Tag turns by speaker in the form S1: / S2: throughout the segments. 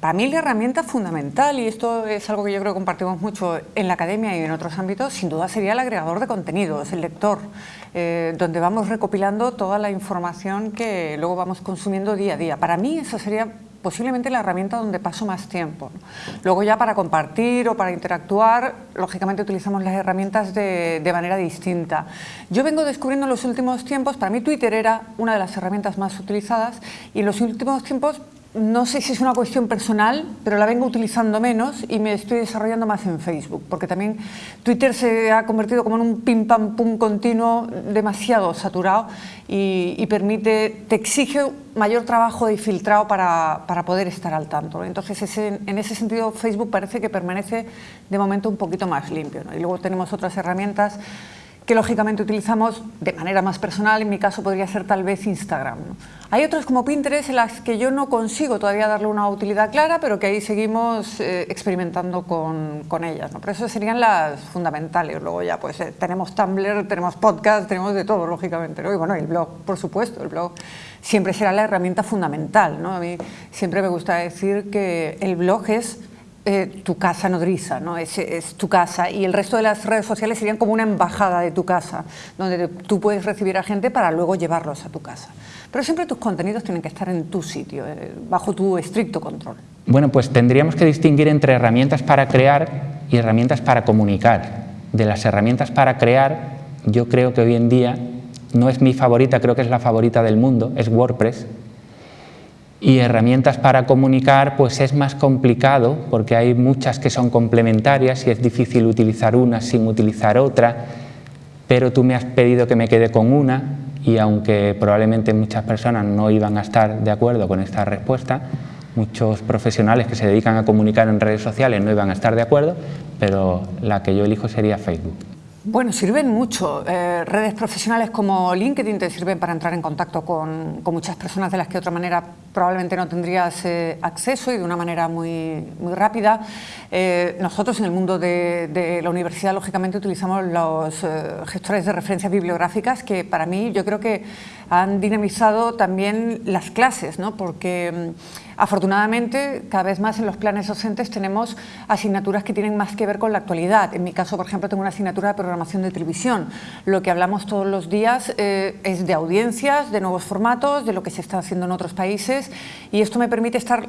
S1: Para mí la herramienta fundamental, y esto es algo que yo creo que compartimos mucho en la academia y en otros ámbitos, sin duda sería el agregador de contenidos, el lector, eh, donde vamos recopilando toda la información que luego vamos consumiendo día a día. Para mí eso sería posiblemente la herramienta donde paso más tiempo. Luego ya para compartir o para interactuar, lógicamente utilizamos las herramientas de, de, manera distinta. Yo vengo descubriendo en los últimos tiempos, para mí Twitter era una de las herramientas más utilizadas y en los últimos tiempos no sé si es una cuestión personal, pero la vengo utilizando menos y me estoy desarrollando más en Facebook, porque también Twitter se ha convertido como en un pim pam pum continuo demasiado saturado y, permite, te exige mayor trabajo de filtrado para, para poder estar al tanto. Entonces, en ese sentido, Facebook parece que permanece de momento un poquito más limpio. Y luego tenemos otras herramientas que lógicamente utilizamos de manera más personal, en mi caso podría ser tal vez Instagram. Hay otras como Pinterest en las que yo no consigo todavía darle una utilidad clara, pero que ahí seguimos eh, experimentando con, con ellas. ¿no? Pero eso serían las fundamentales. Luego ya pues eh, tenemos Tumblr, tenemos podcast, tenemos de todo, lógicamente. ¿no? Y bueno, el blog, por supuesto, el blog siempre será la herramienta fundamental. ¿no? A mí siempre me gusta decir que el blog es eh, tu casa nodriza, ¿no? Es, tu casa y el resto de las redes sociales serían como una embajada de tu casa, donde tú puedes recibir a gente para luego llevarlos a tu casa. Pero siempre tus contenidos tienen que estar en tu sitio, eh, bajo tu estricto control.
S2: Bueno, pues tendríamos que distinguir entre herramientas para crear y herramientas para comunicar. De las herramientas para crear, yo creo que hoy en día no es mi favorita, creo que es la favorita del mundo, es WordPress, y herramientas para comunicar pues es más complicado porque hay muchas que son complementarias y es difícil utilizar una sin utilizar otra, pero tú me has pedido que me quede con una y aunque probablemente muchas personas no iban a estar de acuerdo con esta respuesta, muchos profesionales que se dedican a comunicar en redes sociales no iban a estar de acuerdo, pero la que yo elijo sería Facebook.
S1: Bueno, sirven mucho. Eh, redes profesionales como LinkedIn te sirven para entrar en contacto con, con, muchas personas de las que de otra manera probablemente no tendrías eh, acceso y de una manera muy, muy rápida. Eh, nosotros en el mundo de, de, la universidad, lógicamente, utilizamos los eh, gestores de referencias bibliográficas que para mí yo creo que han dinamizado también las clases, ¿no? porque mm, Afortunadamente, cada vez más en los planes docentes tenemos asignaturas que tienen más que ver con la actualidad. En mi caso, por ejemplo, tengo una asignatura de programación de televisión. Lo que hablamos todos los días eh, es de audiencias, de nuevos formatos, de lo que se está haciendo en otros países y esto me permite estar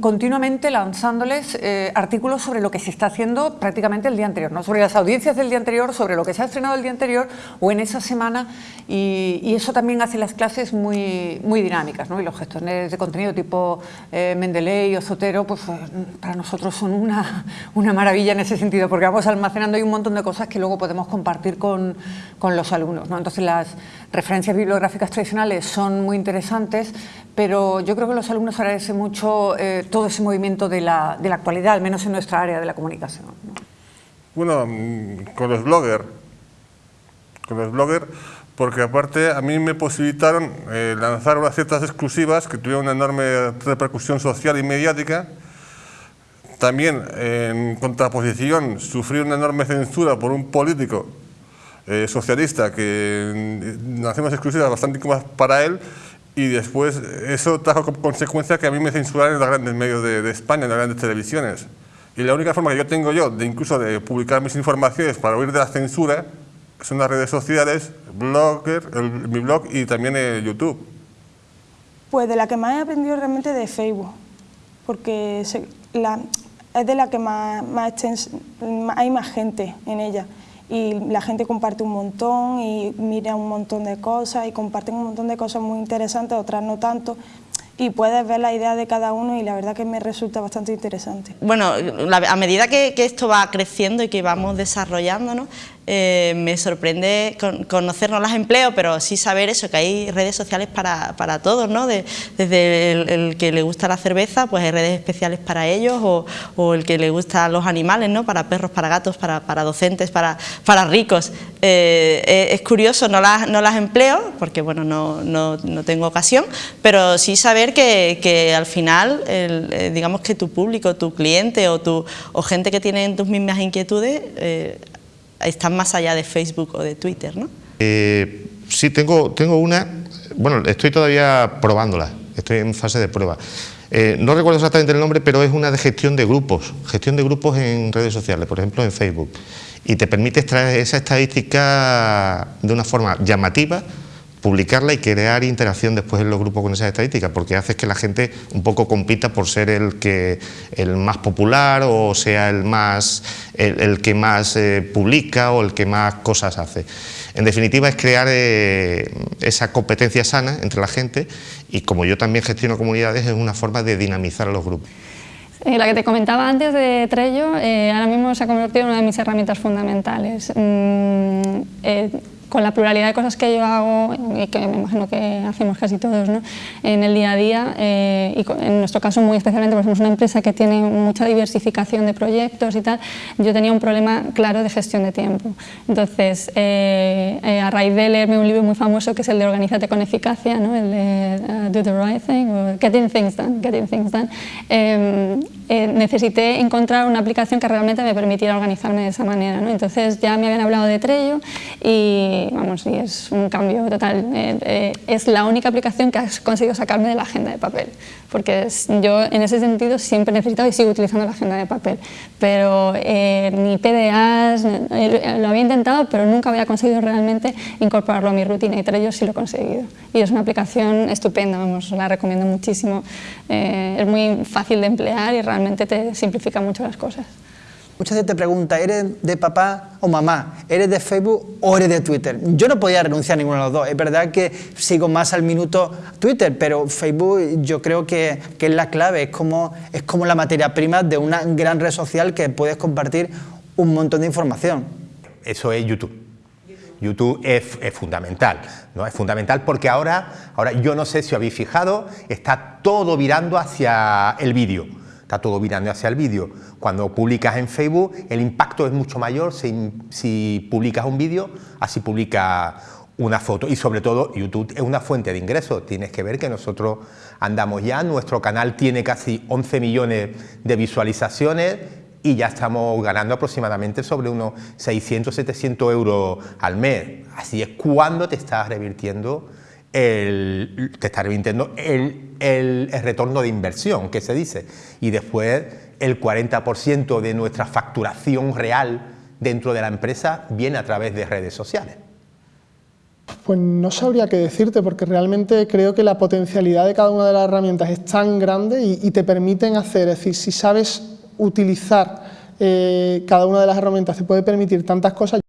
S1: continuamente lanzándoles eh, artículos sobre lo que se está haciendo prácticamente el día anterior, sobre las audiencias del día anterior, sobre lo que se ha estrenado el día anterior o en esa semana y, eso también hace las clases muy, muy dinámicas ¿no? y los gestores de contenido tipo eh, Mendeley o Zotero pues eh, para nosotros son una, una, maravilla en ese sentido porque vamos almacenando ahí un montón de cosas que luego podemos compartir con, con los alumnos. ¿no? Entonces las referencias bibliográficas tradicionales son muy interesantes pero yo creo que los alumnos agradecen mucho eh, todo ese movimiento de la, de la, actualidad, al menos en nuestra área de la comunicación.
S3: Bueno, mm, con los bloggers, con los bloggers, porque aparte a mí me posibilitaron eh, lanzar unas ciertas exclusivas que tuvieron una enorme repercusión social y mediática, también en contraposición sufrí una enorme censura por un político eh, socialista que mm, hacemos exclusivas bastante incómodas para él y después eso trajo como consecuencia que a mí me censuraran en los grandes medios de, de, España, en las grandes televisiones. Y la única forma que yo tengo yo de incluso de publicar mis informaciones para huir de la censura son las redes sociales, blogger, el, mi blog y también el YouTube.
S4: Pues de la que más he aprendido realmente de Facebook, porque se, la, es de la que más, más hay más gente en ella y la gente comparte un montón y mira un montón de cosas y comparten un montón de cosas muy interesantes, otras no tanto, y puedes ver la idea de cada uno y la verdad que me resulta bastante interesante.
S5: Bueno, a medida que, que esto va creciendo y que vamos desarrollándonos, eh, me sorprende con, conocer, no las empleo, pero sí saber eso, que hay redes sociales para, para todos, ¿no? desde el, que le gusta la cerveza, pues hay redes especiales para ellos, o, o, el que le gusta los animales, ¿no? Para perros, para gatos, para, para docentes, para, para ricos. Eh, eh, es curioso, no las, no las empleo, porque bueno, no, no, no tengo ocasión, pero sí saber que, que al final, digamos que tu público, tu cliente o, tu, o gente que tiene tus mismas inquietudes, están más allá de Facebook o de Twitter, ¿no?
S6: Eh, sí, tengo, tengo una, bueno, estoy todavía probándola, estoy en fase de prueba. Eh, no recuerdo exactamente el nombre, pero es una de gestión de grupos, gestión de grupos en redes sociales, por ejemplo en Facebook. Y te permite extraer esa estadística de una forma llamativa, publicarla y crear interacción después en los grupos con esas estadísticas, porque hace que la gente un poco compita por ser el, que, el más popular o sea el, más, el, que más eh, publica o el que más cosas hace. En definitiva es crear eh, esa competencia sana entre la gente y como yo también gestiono comunidades es una forma de dinamizar los grupos.
S7: Eh, la que te comentaba antes de Trello, ahora mismo se ha convertido en una de mis herramientas fundamentales. Mm, con la pluralidad de cosas que yo hago y que me imagino que hacemos casi todos ¿no? en el día a día eh, y en nuestro caso muy especialmente porque somos una empresa que tiene mucha diversificación de proyectos y tal, yo tenía un problema claro de gestión de tiempo. Entonces, eh, eh, a raíz de leerme un libro muy famoso que es el de Organízate con eficacia, ¿no? el de uh, Do the Right Thing o Getting Things Done, getting things done em, necesité encontrar una aplicación que realmente me permitiera organizarme de esa manera. ¿no? Entonces ya me habían hablado de Trello y vamos, y es un cambio total. Eh, eh, es la única aplicación que has conseguido sacarme de la agenda de papel, porque yo en ese sentido siempre he necesitado y sigo utilizando la agenda de papel, pero eh, ni PDAs, lo había intentado, pero nunca había conseguido realmente incorporarlo a mi rutina y Trello sí lo he conseguido. Y es una aplicación estupenda, vamos, la recomiendo muchísimo. es muy fácil de emplear y realmente te simplifica mucho las cosas.
S8: Muchas veces te pregunta, ¿eres de papá o mamá? ¿Eres de Facebook o eres de Twitter? Yo no podía renunciar a ninguno de los dos. Es verdad que sigo más al minuto Twitter, pero Facebook yo creo que, es la clave, es como, es como la materia prima de una gran red social que puedes compartir un montón de información.
S9: Eso es YouTube. YouTube es, fundamental, ¿no? Es fundamental porque ahora, ahora yo no sé si habéis fijado, está todo virando hacia el vídeo está todo mirando hacia el vídeo. Cuando publicas en Facebook, el impacto es mucho mayor si, publicas un vídeo, así publica una foto y sobre todo YouTube es una fuente de ingresos. Tienes que ver que nosotros andamos ya, nuestro canal tiene casi 11 millones de visualizaciones y ya estamos ganando aproximadamente sobre unos 600, 700 euros al mes. Así es cuando te estás revirtiendo el, te está revirtiendo el, el, retorno de inversión, que se dice, y después el 40% de nuestra facturación real dentro de la empresa viene a través de redes sociales.
S10: Pues no sabría qué decirte, porque realmente creo que la potencialidad de cada una de las herramientas es tan grande y, te permiten hacer, es decir, si sabes utilizar eh, cada una de las herramientas te puede permitir tantas cosas,